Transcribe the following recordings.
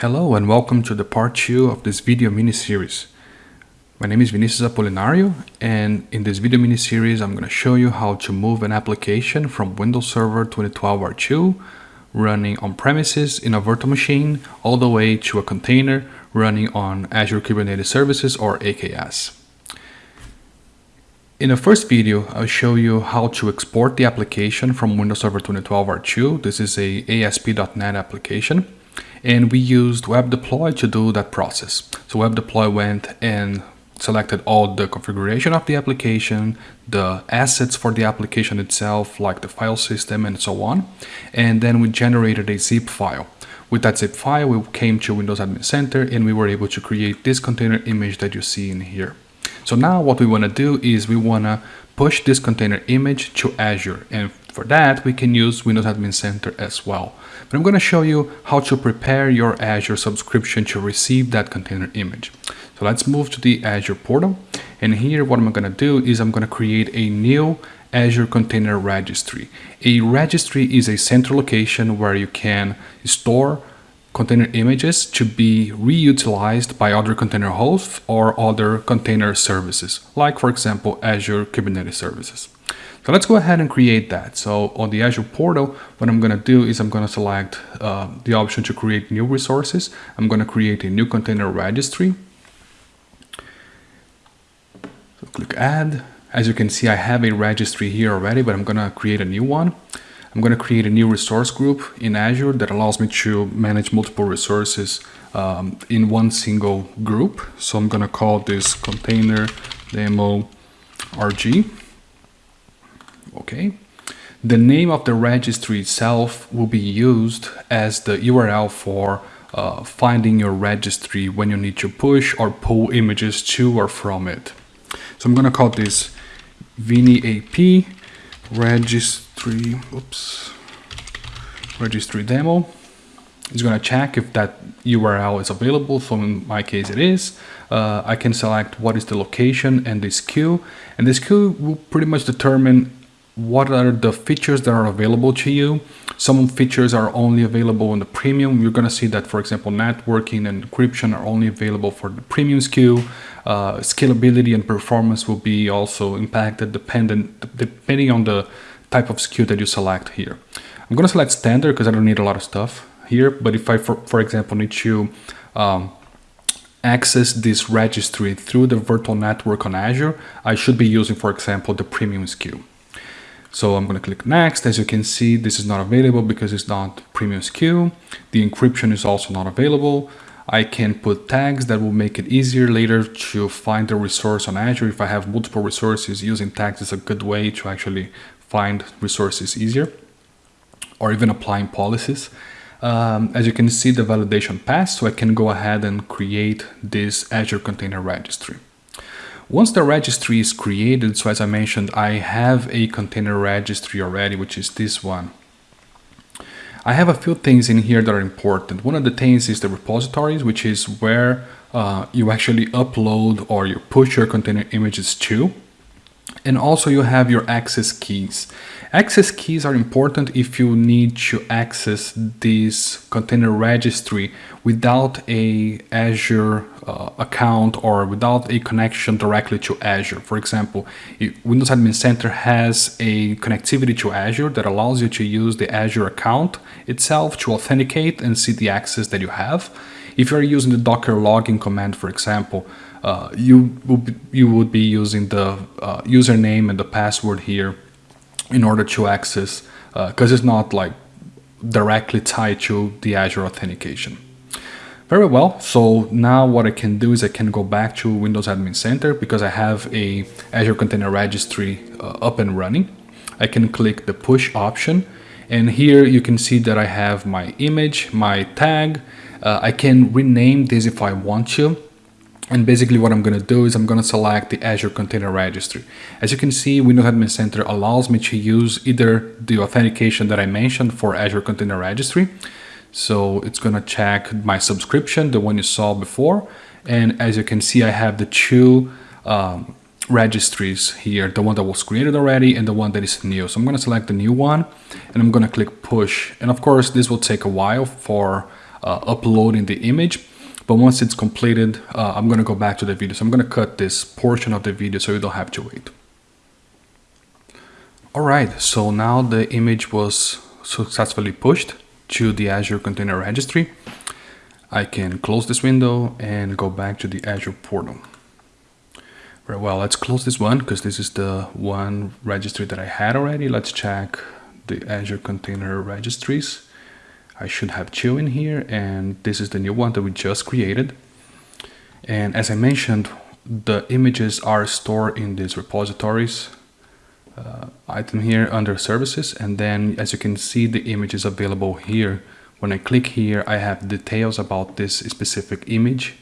Hello and welcome to the part 2 of this video mini-series. My name is Vinicius Apolinario and in this video mini-series I'm going to show you how to move an application from Windows Server 2012 R2 running on premises in a virtual machine all the way to a container running on Azure Kubernetes Services or AKS. In the first video, I'll show you how to export the application from Windows Server 2012 R2. This is a ASP.NET application and we used web deploy to do that process. So web deploy went and selected all the configuration of the application, the assets for the application itself, like the file system and so on. And then we generated a zip file. With that zip file, we came to Windows Admin Center and we were able to create this container image that you see in here. So now what we want to do is we want to push this container image to Azure. And for that, we can use Windows Admin Center as well. But I'm going to show you how to prepare your Azure subscription to receive that container image. So let's move to the Azure portal. And here what I'm going to do is I'm going to create a new Azure Container Registry. A registry is a central location where you can store container images to be reutilized by other container hosts or other container services, like for example, Azure Kubernetes Services. So let's go ahead and create that. So on the Azure portal, what I'm going to do is I'm going to select uh, the option to create new resources. I'm going to create a new container registry. So click add. As you can see, I have a registry here already, but I'm going to create a new one. I'm going to create a new resource group in Azure that allows me to manage multiple resources um, in one single group. So I'm going to call this container demo RG okay? The name of the registry itself will be used as the URL for uh, finding your registry when you need to push or pull images to or from it. So I'm going to call this Vini AP registry, oops, registry demo. It's going to check if that URL is available. So in my case, it is. Uh, I can select what is the location and this SKU. And this SKU will pretty much determine what are the features that are available to you. Some features are only available in the premium. You're going to see that, for example, networking and encryption are only available for the premium SKU. Uh, scalability and performance will be also impacted dependent, depending on the type of SKU that you select here. I'm going to select standard because I don't need a lot of stuff here. But if I, for, for example, need to um, access this registry through the virtual network on Azure, I should be using, for example, the premium SKU. So I'm going to click next. As you can see, this is not available because it's not premium SKU. The encryption is also not available. I can put tags that will make it easier later to find the resource on Azure. If I have multiple resources, using tags is a good way to actually find resources easier or even applying policies. Um, as you can see, the validation passed, so I can go ahead and create this Azure Container Registry. Once the registry is created, so as I mentioned, I have a container registry already, which is this one. I have a few things in here that are important. One of the things is the repositories, which is where uh, you actually upload or you push your container images to. And also you have your access keys. Access keys are important if you need to access this container registry without a Azure uh, account or without a connection directly to Azure. For example, Windows Admin Center has a connectivity to Azure that allows you to use the Azure account itself to authenticate and see the access that you have. If you're using the Docker login command, for example, uh, you, you would be using the uh, username and the password here in order to access, because uh, it's not like directly tied to the Azure authentication. Very well, so now what I can do is I can go back to Windows Admin Center because I have a Azure Container Registry uh, up and running. I can click the push option and here you can see that I have my image, my tag. Uh, I can rename this if I want to. And basically what I'm going to do is I'm going to select the Azure Container Registry. As you can see, Windows Admin Center allows me to use either the authentication that I mentioned for Azure Container Registry. So it's going to check my subscription, the one you saw before. And as you can see, I have the two um, registries here, the one that was created already and the one that is new. So I'm going to select the new one and I'm going to click push. And of course, this will take a while for uh, uploading the image. But once it's completed, uh, I'm going to go back to the video. So I'm going to cut this portion of the video so you don't have to wait. Alright, so now the image was successfully pushed to the Azure Container Registry. I can close this window and go back to the Azure portal. Very well, let's close this one because this is the one registry that I had already. Let's check the Azure Container Registries. I should have two in here and this is the new one that we just created. And as I mentioned, the images are stored in these repositories uh, item here under services and then as you can see the image is available here when I click here I have details about this specific image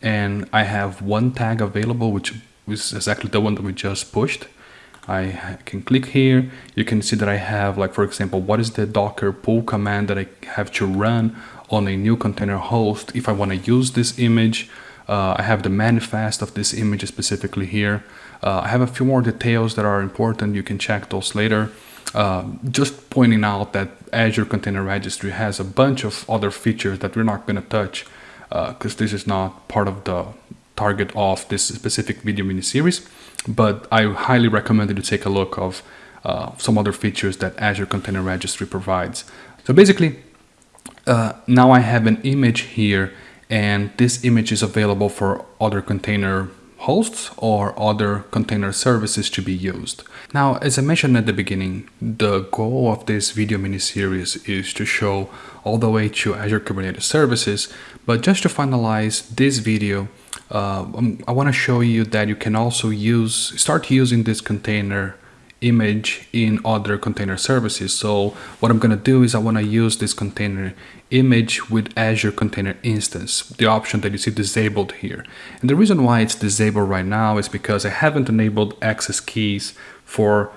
and I have one tag available which is exactly the one that we just pushed. I can click here. You can see that I have like, for example, what is the Docker pull command that I have to run on a new container host if I want to use this image. Uh, I have the manifest of this image specifically here. Uh, I have a few more details that are important. You can check those later. Uh, just pointing out that Azure Container Registry has a bunch of other features that we're not going to touch because uh, this is not part of the target of this specific video mini series, but I highly recommend you to take a look of uh, some other features that Azure Container Registry provides. So basically, uh, now I have an image here and this image is available for other container hosts or other container services to be used. Now, as I mentioned at the beginning, the goal of this video mini series is to show all the way to Azure Kubernetes services, but just to finalize this video, uh, um, I want to show you that you can also use start using this container image in other container services. So what I'm going to do is I want to use this container image with Azure Container Instance, the option that you see disabled here. And the reason why it's disabled right now is because I haven't enabled access keys for,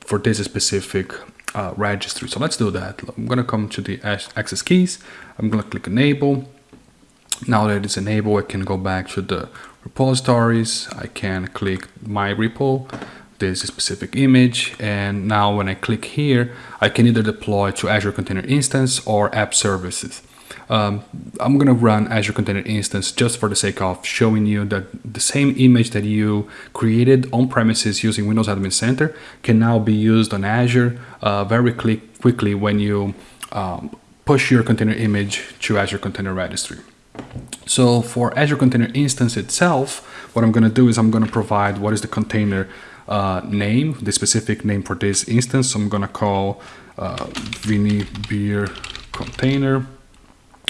for this specific uh, registry. So let's do that. I'm going to come to the access keys. I'm going to click enable. Now that it's enabled, I can go back to the repositories. I can click my repo, this specific image. And now when I click here, I can either deploy to Azure Container Instance or App Services. Um, I'm going to run Azure Container Instance just for the sake of showing you that the same image that you created on premises using Windows Admin Center can now be used on Azure uh, very quickly when you um, push your container image to Azure Container Registry. So for Azure Container Instance itself, what I'm going to do is I'm going to provide what is the container uh, name, the specific name for this instance. So I'm to call uh, Vinny Beer Container.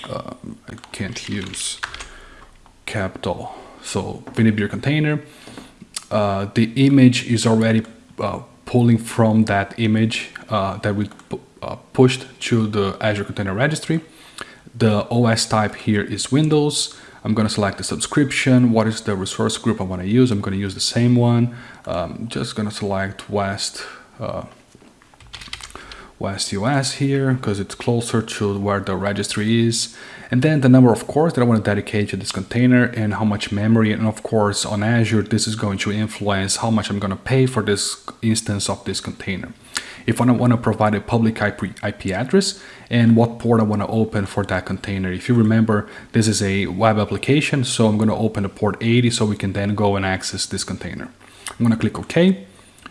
Uh, I can't use capital. So Vinny Beer Container. Uh, the image is already uh, pulling from that image uh, that we uh, pushed to the Azure Container Registry. The OS type here is Windows. I'm going to select the subscription. What is the resource group I want to use? I'm going to use the same one. Um, just going to select West uh, West US here because it's closer to where the registry is. And then the number of cores that I want to dedicate to this container and how much memory. And of course on Azure, this is going to influence how much I'm going to pay for this instance of this container if I want to provide a public IP, IP address and what port I want to open for that container. If you remember, this is a web application, so I'm going to open the port 80 so we can then go and access this container. I'm going to click OK.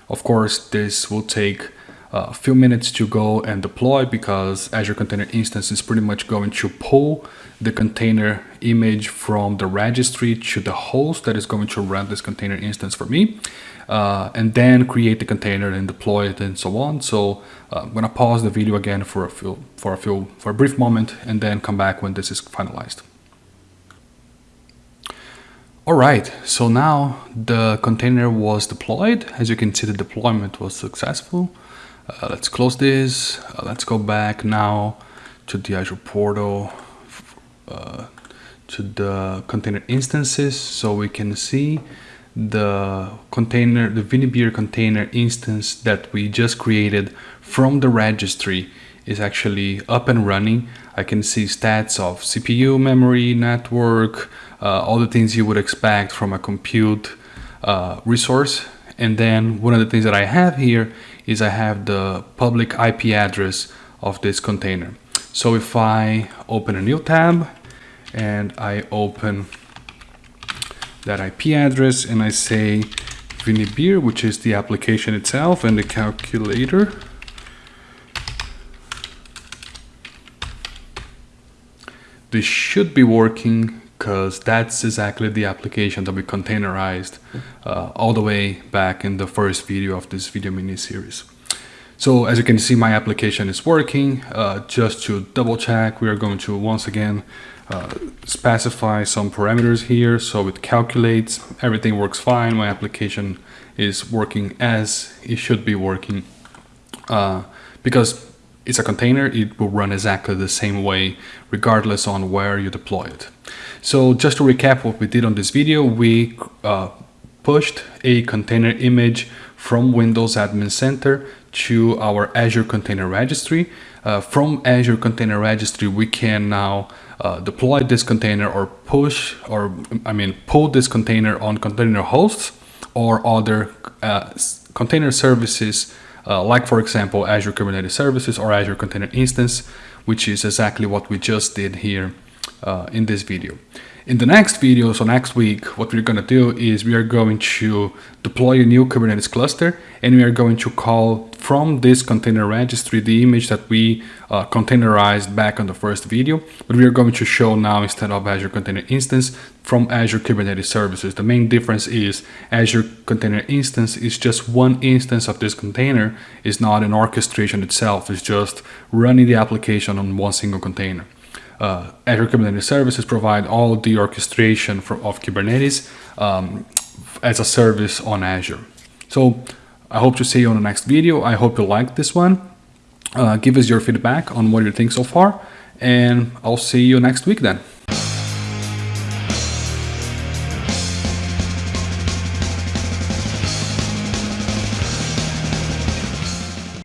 Of course, this will take a few minutes to go and deploy because Azure Container Instance is pretty much going to pull the container image from the registry to the host that is going to run this container instance for me uh, and then create the container and deploy it and so on. So uh, I'm gonna pause the video again for a few, for a few, for a brief moment and then come back when this is finalized. All right, so now the container was deployed. As you can see, the deployment was successful. Uh, let's close this. Uh, let's go back now to the Azure portal, uh, to the container instances so we can see the container, the Vinibeer container instance that we just created from the registry is actually up and running. I can see stats of CPU, memory, network, uh, all the things you would expect from a compute uh, resource. And then one of the things that I have here is I have the public IP address of this container. So if I open a new tab and I open that IP address and I say Vinibeer, which is the application itself and the calculator. This should be working because that's exactly the application that we containerized uh, all the way back in the first video of this video mini series. So as you can see, my application is working. Uh, just to double check, we are going to once again uh, specify some parameters here. So it calculates, everything works fine. My application is working as it should be working. Uh, because it's a container, it will run exactly the same way, regardless on where you deploy it. So just to recap what we did on this video, we uh, pushed a container image from Windows Admin Center to our Azure Container Registry. Uh, from Azure Container Registry, we can now uh, deploy this container or push or I mean pull this container on container hosts or other uh, container services uh, like for example Azure Kubernetes Services or Azure Container Instance which is exactly what we just did here uh, in this video. In the next video, so next week, what we're going to do is we are going to deploy a new Kubernetes cluster and we are going to call from this container registry the image that we uh, containerized back on the first video, but we are going to show now instead of Azure Container Instance from Azure Kubernetes Services. The main difference is Azure Container Instance is just one instance of this container, is not an orchestration itself, it's just running the application on one single container uh, Azure Kubernetes Services provide all the orchestration for, of Kubernetes um, as a service on Azure. So I hope to see you on the next video. I hope you liked this one. Uh, give us your feedback on what you think so far, and I'll see you next week then.